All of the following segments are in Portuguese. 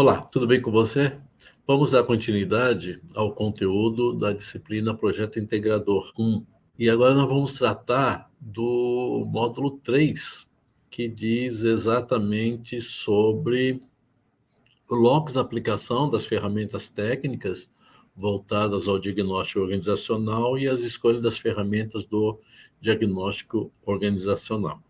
Olá, tudo bem com você? Vamos dar continuidade ao conteúdo da disciplina Projeto Integrador 1. E agora nós vamos tratar do módulo 3, que diz exatamente sobre o locus aplicação das ferramentas técnicas voltadas ao diagnóstico organizacional e as escolhas das ferramentas do diagnóstico organizacional.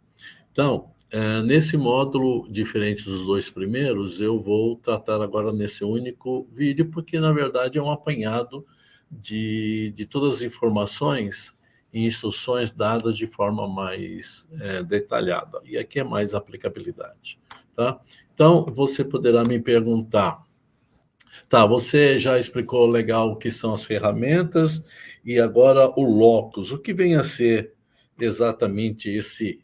Então, é, nesse módulo, diferente dos dois primeiros, eu vou tratar agora nesse único vídeo, porque, na verdade, é um apanhado de, de todas as informações e instruções dadas de forma mais é, detalhada. E aqui é mais aplicabilidade. Tá? Então, você poderá me perguntar, tá, você já explicou legal o que são as ferramentas, e agora o locus. O que vem a ser exatamente esse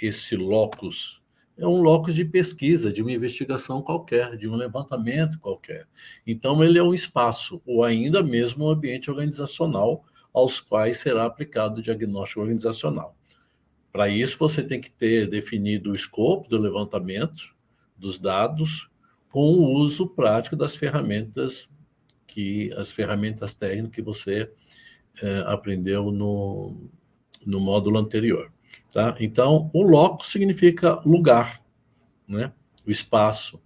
esse locus é um locus de pesquisa, de uma investigação qualquer, de um levantamento qualquer. Então, ele é um espaço, ou ainda mesmo um ambiente organizacional, aos quais será aplicado o diagnóstico organizacional. Para isso, você tem que ter definido o escopo do levantamento dos dados com o uso prático das ferramentas que as ferramentas técnicas que você é, aprendeu no, no módulo anterior. Tá? Então, o loco significa lugar, né? o espaço,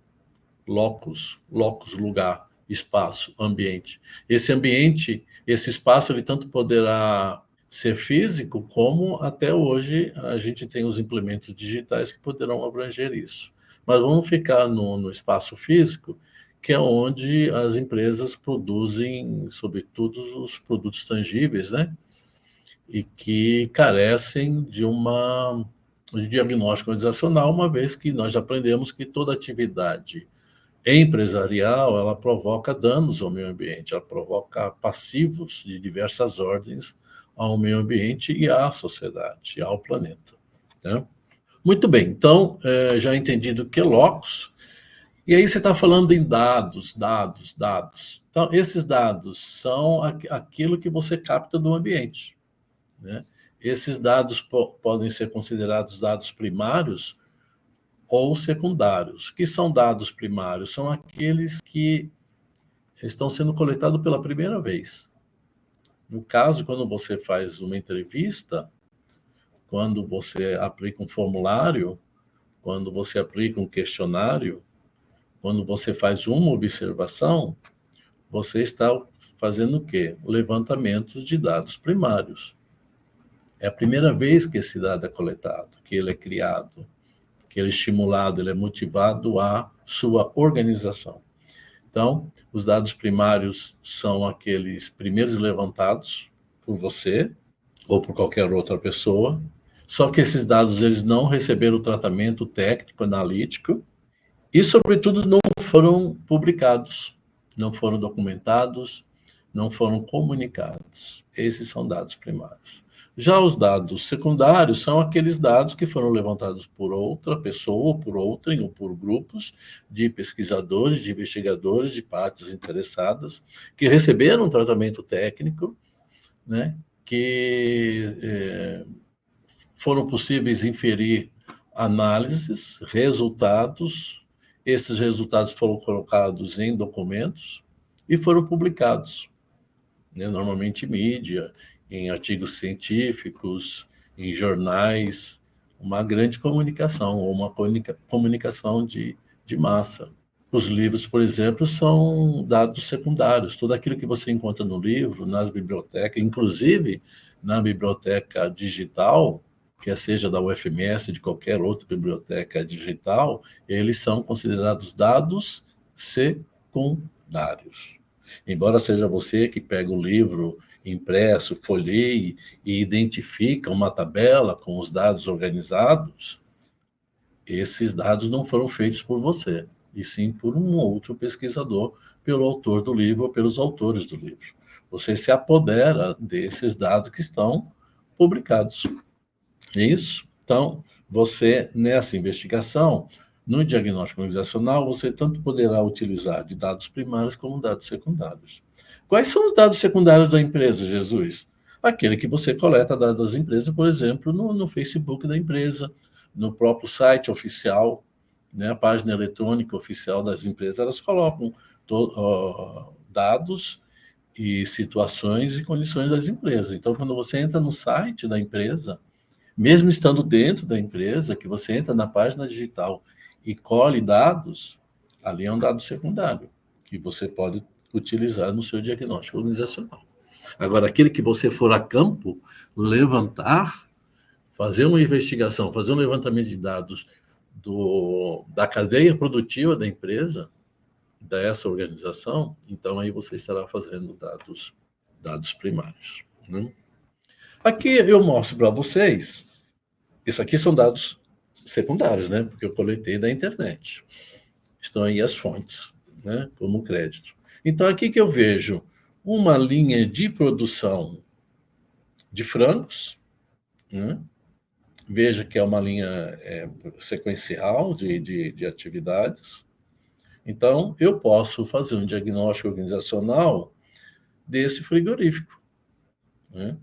locus, locus, lugar, espaço, ambiente. Esse ambiente, esse espaço, ele tanto poderá ser físico, como até hoje a gente tem os implementos digitais que poderão abranger isso. Mas vamos ficar no, no espaço físico, que é onde as empresas produzem, sobretudo, os produtos tangíveis, né? E que carecem de uma de diagnóstico organizacional, uma vez que nós já aprendemos que toda atividade empresarial, ela provoca danos ao meio ambiente, ela provoca passivos de diversas ordens ao meio ambiente e à sociedade, ao planeta. Né? Muito bem, então, é, já entendido que é locus, e aí você está falando em dados, dados, dados. Então, esses dados são aquilo que você capta do ambiente. Né? Esses dados po podem ser considerados dados primários ou secundários. que são dados primários? São aqueles que estão sendo coletados pela primeira vez. No caso, quando você faz uma entrevista, quando você aplica um formulário, quando você aplica um questionário, quando você faz uma observação, você está fazendo o quê? Levantamentos de dados primários. É a primeira vez que esse dado é coletado, que ele é criado, que ele é estimulado, ele é motivado à sua organização. Então, os dados primários são aqueles primeiros levantados por você ou por qualquer outra pessoa, só que esses dados eles não receberam o tratamento técnico, analítico, e, sobretudo, não foram publicados, não foram documentados, não foram comunicados. Esses são dados primários. Já os dados secundários são aqueles dados que foram levantados por outra pessoa, ou por outrem, ou por grupos de pesquisadores, de investigadores, de partes interessadas, que receberam um tratamento técnico, né, que é, foram possíveis inferir análises, resultados, esses resultados foram colocados em documentos e foram publicados, né, normalmente mídia, em artigos científicos, em jornais, uma grande comunicação, ou uma comunicação de, de massa. Os livros, por exemplo, são dados secundários. Tudo aquilo que você encontra no livro, nas bibliotecas, inclusive na biblioteca digital, quer seja da UFMS, de qualquer outra biblioteca digital, eles são considerados dados secundários. Embora seja você que pega o livro impresso, folheie e identifica uma tabela com os dados organizados, esses dados não foram feitos por você, e sim por um outro pesquisador, pelo autor do livro ou pelos autores do livro. Você se apodera desses dados que estão publicados. É isso? Então, você, nessa investigação, no diagnóstico organizacional, você tanto poderá utilizar de dados primários como dados secundários. Quais são os dados secundários da empresa, Jesus? Aquele que você coleta dados das empresas, por exemplo, no, no Facebook da empresa, no próprio site oficial né, a página eletrônica oficial das empresas, elas colocam to, dados e situações e condições das empresas. Então, quando você entra no site da empresa, mesmo estando dentro da empresa, que você entra na página digital e colhe dados, ali é um dado secundário, que você pode utilizar no seu diagnóstico organizacional. Agora, aquele que você for a campo, levantar, fazer uma investigação, fazer um levantamento de dados do, da cadeia produtiva da empresa, dessa organização, então aí você estará fazendo dados, dados primários. Né? Aqui eu mostro para vocês, isso aqui são dados secundários, né? porque eu coletei da internet. Estão aí as fontes, né? como crédito. Então, aqui que eu vejo uma linha de produção de frangos, né? veja que é uma linha é, sequencial de, de, de atividades, então, eu posso fazer um diagnóstico organizacional desse frigorífico, né?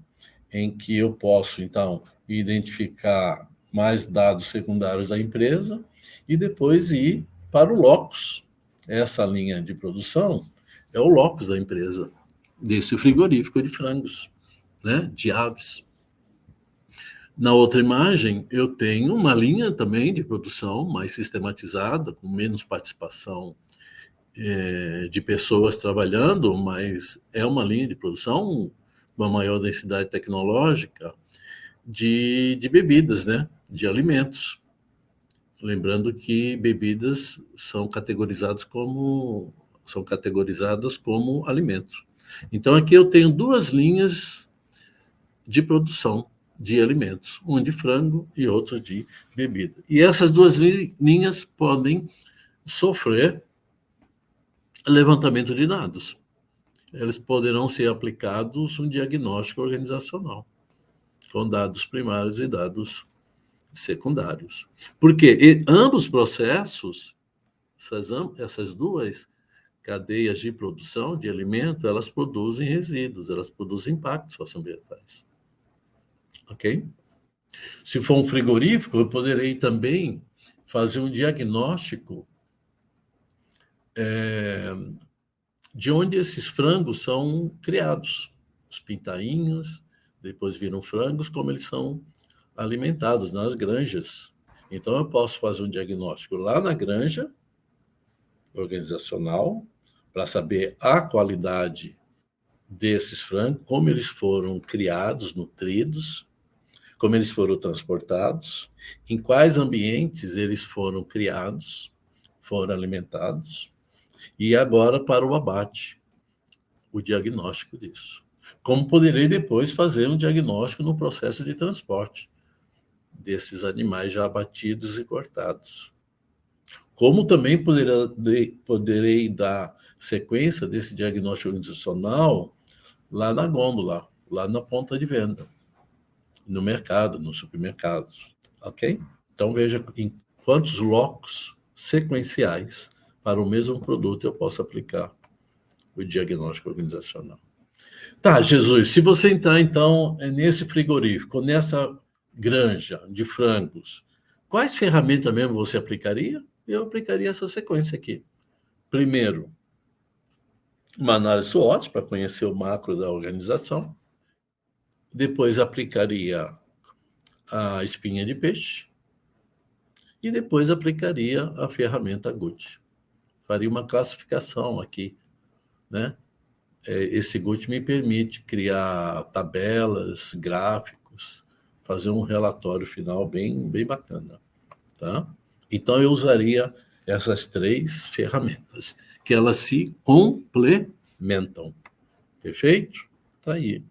em que eu posso, então, identificar mais dados secundários da empresa e depois ir para o locus. Essa linha de produção é o locus da empresa, desse frigorífico de frangos, né? de aves. Na outra imagem, eu tenho uma linha também de produção mais sistematizada, com menos participação é, de pessoas trabalhando, mas é uma linha de produção, uma maior densidade tecnológica de, de bebidas, né? de alimentos. Lembrando que bebidas são categorizadas como são categorizadas como alimentos. Então aqui eu tenho duas linhas de produção de alimentos, um de frango e outro de bebida. E essas duas linhas podem sofrer levantamento de dados. Eles poderão ser aplicados um diagnóstico organizacional, com dados primários e dados secundários. Porque ambos os processos, essas, essas duas cadeias de produção de alimento, elas produzem resíduos, elas produzem impactos socioambientais ok? Se for um frigorífico, eu poderei também fazer um diagnóstico é, de onde esses frangos são criados. Os pintainhos, depois viram frangos, como eles são alimentados nas granjas. Então, eu posso fazer um diagnóstico lá na granja organizacional, para saber a qualidade desses frangos, como eles foram criados, nutridos, como eles foram transportados, em quais ambientes eles foram criados, foram alimentados, e agora para o abate, o diagnóstico disso. Como poderei depois fazer um diagnóstico no processo de transporte desses animais já abatidos e cortados. Como também poderá, poderei dar sequência desse diagnóstico organizacional lá na gôndola, lá na ponta de venda no mercado, nos supermercados, ok? Então, veja em quantos locos sequenciais para o mesmo produto eu posso aplicar o diagnóstico organizacional. Tá, Jesus, se você entrar, então, nesse frigorífico, nessa granja de frangos, quais ferramentas mesmo você aplicaria? Eu aplicaria essa sequência aqui. Primeiro, uma análise SWOT, para conhecer o macro da organização depois aplicaria a espinha de peixe e depois aplicaria a ferramenta GUT. Faria uma classificação aqui, né? É, esse GUT me permite criar tabelas, gráficos, fazer um relatório final bem, bem bacana, tá? Então, eu usaria essas três ferramentas, que elas se complementam. Perfeito? Tá aí.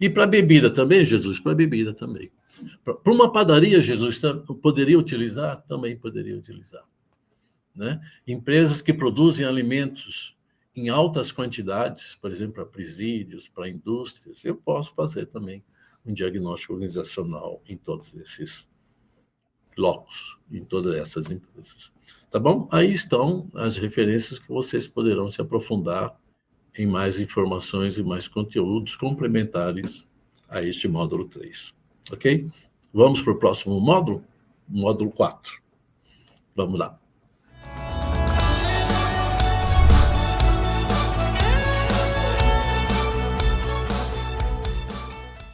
E para bebida também, Jesus? Para bebida também. Para uma padaria, Jesus, poderia utilizar? Também poderia utilizar. Né? Empresas que produzem alimentos em altas quantidades, por exemplo, para presídios, para indústrias, eu posso fazer também um diagnóstico organizacional em todos esses blocos, em todas essas empresas. Tá bom? Aí estão as referências que vocês poderão se aprofundar em mais informações e mais conteúdos complementares a este módulo 3. Ok? Vamos para o próximo módulo? Módulo 4. Vamos lá.